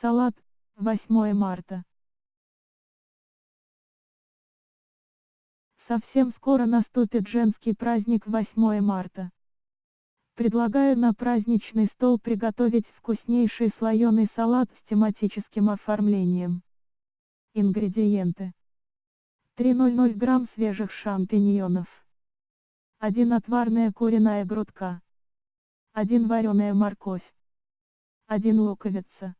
салат, 8 марта. Совсем скоро наступит женский праздник 8 марта. Предлагаю на праздничный стол приготовить вкуснейший слоеный салат с тематическим оформлением. Ингредиенты. 300 грамм свежих шампиньонов. 1 отварная куриная грудка. 1 вареная морковь. 1 луковица.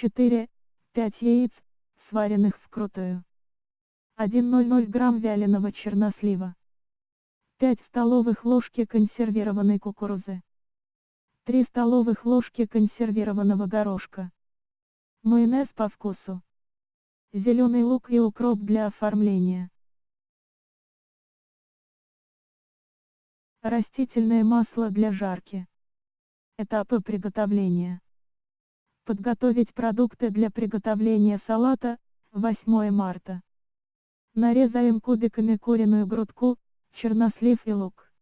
4, 5 яиц, сваренных вкрутую. 1,00 грамм вяленого чернослива. 5 столовых ложки консервированной кукурузы. 3 столовых ложки консервированного горошка. Майонез по вкусу. Зеленый лук и укроп для оформления. Растительное масло для жарки. Этапы приготовления. Подготовить продукты для приготовления салата, 8 марта. Нарезаем кубиками куриную грудку, чернослив и лук.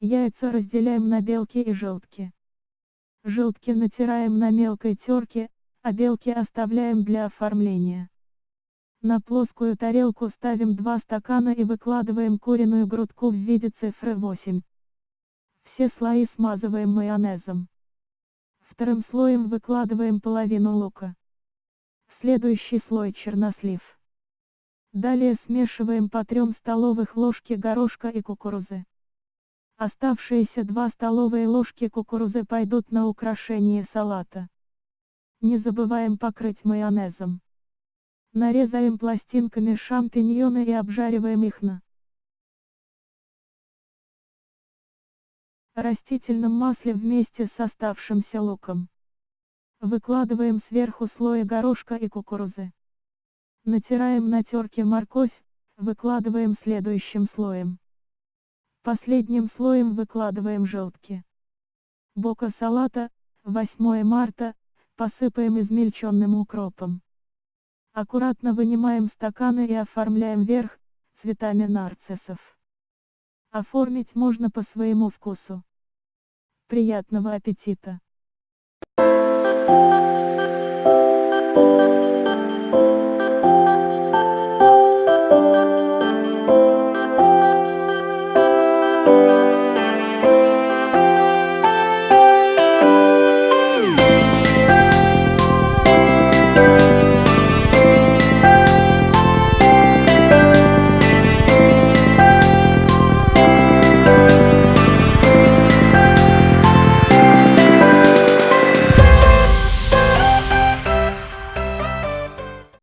Яйца разделяем на белки и желтки. Желтки натираем на мелкой терке, а белки оставляем для оформления. На плоскую тарелку ставим 2 стакана и выкладываем куриную грудку в виде цифры 8. Все слои смазываем майонезом. Вторым слоем выкладываем половину лука. Следующий слой чернослив. Далее смешиваем по 3 столовых ложки горошка и кукурузы. Оставшиеся 2 столовые ложки кукурузы пойдут на украшение салата. Не забываем покрыть майонезом. Нарезаем пластинками шампиньоны и обжариваем их на растительном масле вместе с оставшимся луком. Выкладываем сверху слои горошка и кукурузы. Натираем на терке морковь, выкладываем следующим слоем. Последним слоем выкладываем желтки. Бока салата, 8 марта, посыпаем измельченным укропом. Аккуратно вынимаем стаканы и оформляем верх, цветами нарциссов. Оформить можно по своему вкусу. Приятного аппетита!